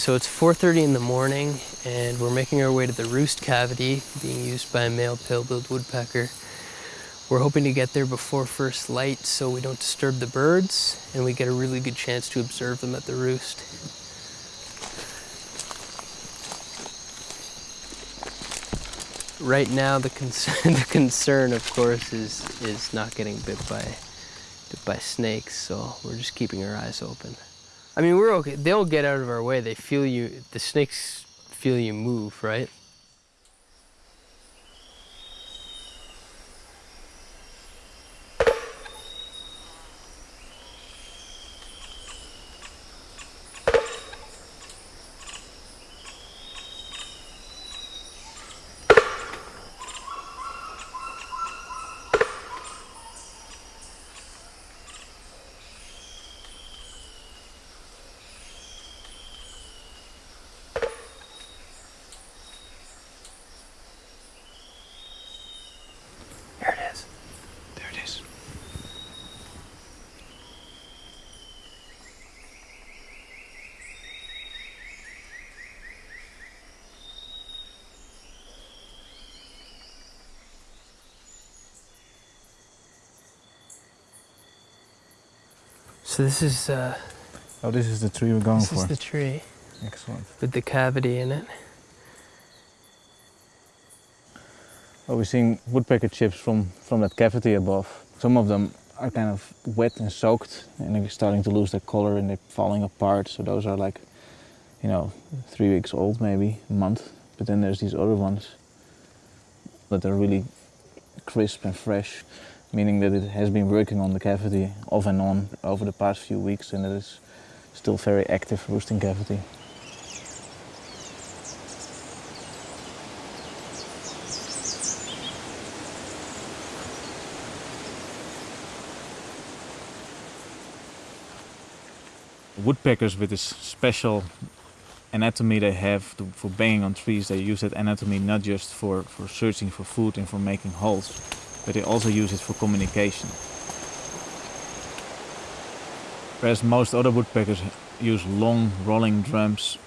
So it's 4.30 in the morning and we're making our way to the roost cavity being used by a male pale-billed woodpecker. We're hoping to get there before first light so we don't disturb the birds and we get a really good chance to observe them at the roost. Right now the concern, the concern of course is, is not getting bit by, bit by snakes so we're just keeping our eyes open. I mean, we're okay. They'll get out of our way. They feel you, the snakes feel you move, right? So this is uh, Oh, this is the tree we're going this for. This is the tree Excellent. with the cavity in it. Well, we're seeing woodpecker chips from, from that cavity above. Some of them are kind of wet and soaked and they're starting to lose their color and they're falling apart. So those are like, you know, three weeks old maybe, a month. But then there's these other ones that are really crisp and fresh, meaning that it has been working on the cavity off and on over the past few weeks and it is still very active roosting cavity. Woodpeckers with this special anatomy they have to, for banging on trees, they use that anatomy not just for, for searching for food and for making holes, but they also use it for communication. Whereas most other woodpeckers use long rolling drums,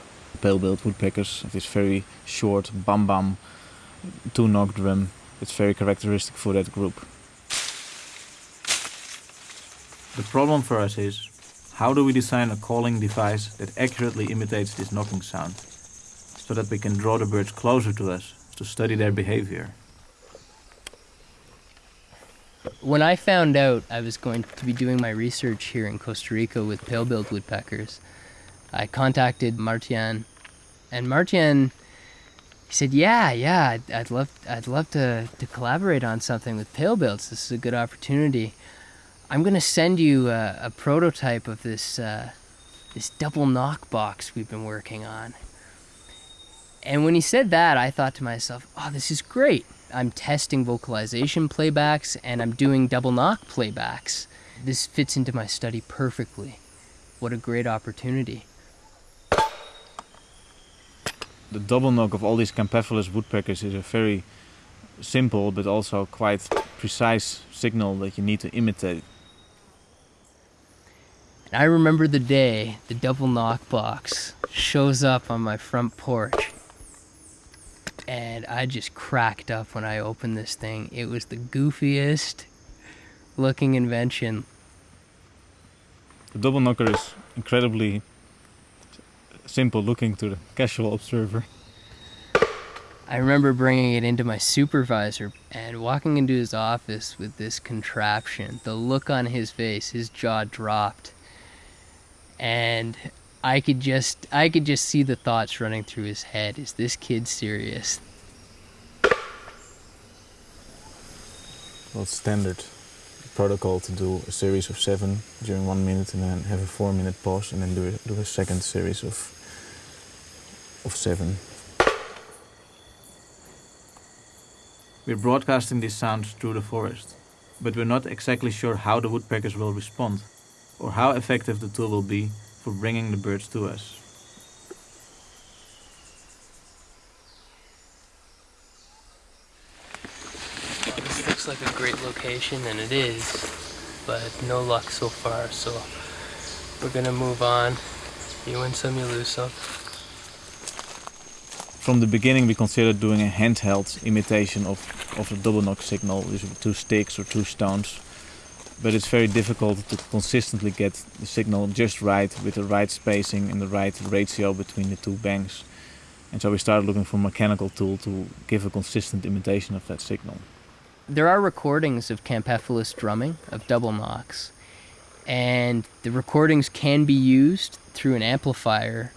pale-billed woodpeckers this very short bam bam two-knock drum. It's very characteristic for that group. The problem for us is how do we design a calling device that accurately imitates this knocking sound so that we can draw the birds closer to us to study their behavior? When I found out I was going to be doing my research here in Costa Rica with pale-billed woodpeckers, I contacted Martjan, and Martjan he said, "Yeah, yeah, I'd, I'd love, I'd love to, to collaborate on something with pale-bills. This is a good opportunity. I'm gonna send you a, a prototype of this, uh, this double knock box we've been working on." And when he said that, I thought to myself, "Oh, this is great. I'm testing vocalization playbacks and I'm doing double knock playbacks. This fits into my study perfectly. What a great opportunity." The double knock of all these Campephilus woodpeckers is a very simple but also quite precise signal that you need to imitate. And I remember the day the double knock box shows up on my front porch. And I just cracked up when I opened this thing. It was the goofiest looking invention. The double knocker is incredibly simple looking to the casual observer. I remember bringing it into my supervisor and walking into his office with this contraption. The look on his face, his jaw dropped. And I could just I could just see the thoughts running through his head. Is this kid serious? Well, standard protocol to do a series of seven during one minute and then have a four minute pause and then do a, do a second series of, of seven. We're broadcasting these sounds through the forest, but we're not exactly sure how the woodpeckers will respond or how effective the tool will be for bringing the birds to us. This looks like a great location, and it is, but no luck so far, so we're gonna move on. You win some, you lose some. From the beginning, we considered doing a handheld imitation of, of a double knock signal, usually two sticks or two stones. But it's very difficult to consistently get the signal just right with the right spacing and the right ratio between the two banks. And so we started looking for a mechanical tool to give a consistent imitation of that signal. There are recordings of Campephilus drumming, of double knocks, and the recordings can be used through an amplifier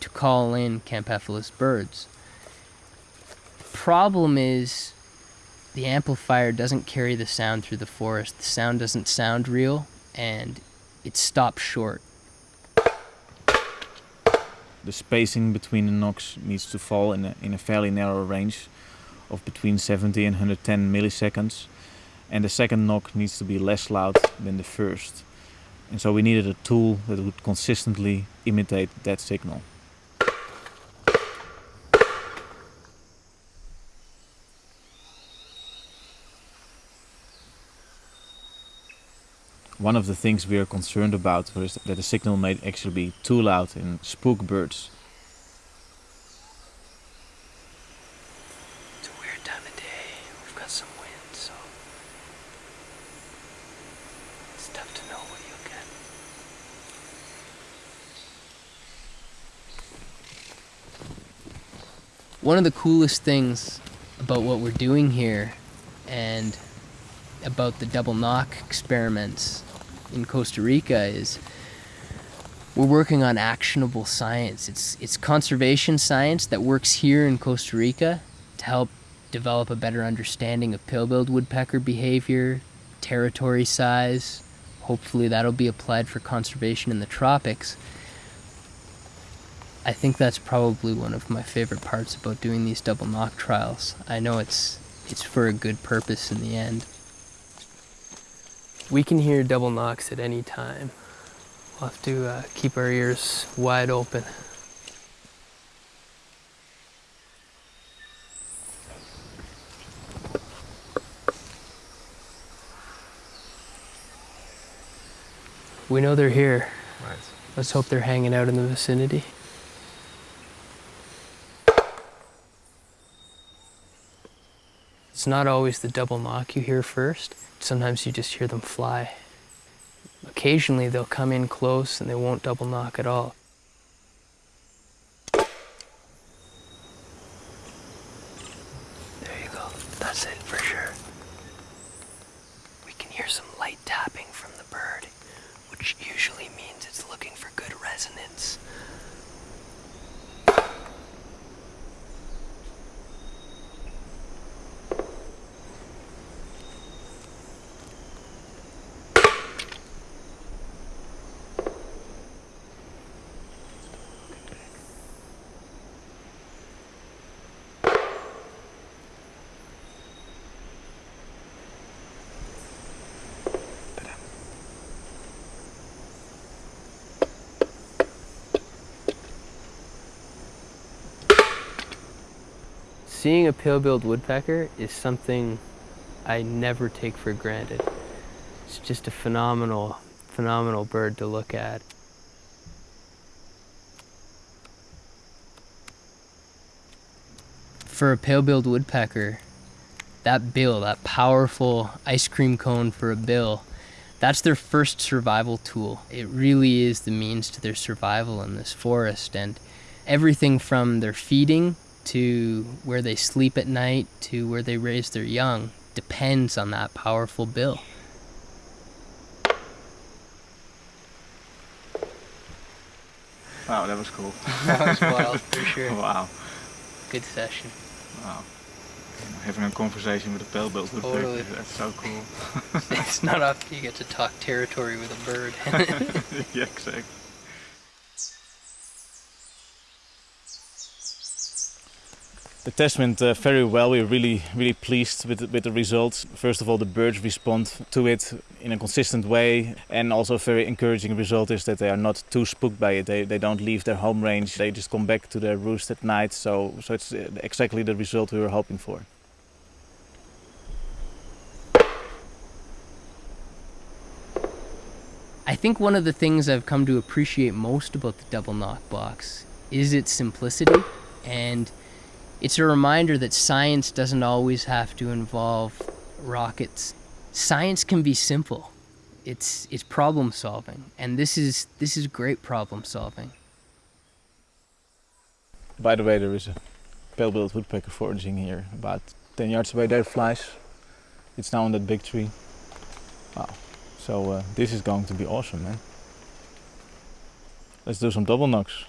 to call in Campephilus birds. Problem is, the amplifier doesn't carry the sound through the forest. The sound doesn't sound real, and it stops short. The spacing between the knocks needs to fall in a, in a fairly narrow range of between 70 and 110 milliseconds, and the second knock needs to be less loud than the first. And so we needed a tool that would consistently imitate that signal. One of the things we are concerned about is that the signal may actually be too loud and spook birds. It's a weird time of day. We've got some wind, so it's tough to know what you'll get. One of the coolest things about what we're doing here and about the double knock experiments in Costa Rica is we're working on actionable science. It's it's conservation science that works here in Costa Rica to help develop a better understanding of pale-billed woodpecker behavior, territory size. Hopefully that'll be applied for conservation in the tropics. I think that's probably one of my favorite parts about doing these double knock trials. I know it's it's for a good purpose in the end. We can hear double knocks at any time. We'll have to uh, keep our ears wide open. We know they're here. Right. Let's hope they're hanging out in the vicinity. It's not always the double knock you hear first. Sometimes you just hear them fly. Occasionally they'll come in close and they won't double knock at all. There you go. That's it for sure. We can hear some light tapping from the bird, which usually means it's looking for good resonance. Seeing a pale-billed woodpecker is something I never take for granted. It's just a phenomenal, phenomenal bird to look at. For a pale-billed woodpecker, that bill, that powerful ice cream cone for a bill, that's their first survival tool. It really is the means to their survival in this forest and everything from their feeding to where they sleep at night to where they raise their young depends on that powerful bill. Wow, that was cool. That was wild for sure. wow, Good session. wow. Having a conversation with a pale-billed woodpecker, Totally. that's so cool. It's not often you get to talk territory with a bird. yeah, exactly. The test went uh, very well. We were really, really pleased with the, with the results. First of all, the birds respond to it in a consistent way, and also a very encouraging result is that they are not too spooked by it. They, they don't leave their home range. They just come back to their roost at night. So, so it's uh, exactly the result we were hoping for. I think one of the things I've come to appreciate most about the double knock box is its simplicity and It's a reminder that science doesn't always have to involve rockets. Science can be simple. It's it's problem solving, and this is this is great problem solving. By the way, there is a pale-billed woodpecker foraging here, about 10 yards away. There flies. It's now on that big tree. Wow. So uh, this is going to be awesome, man. Let's do some double knocks.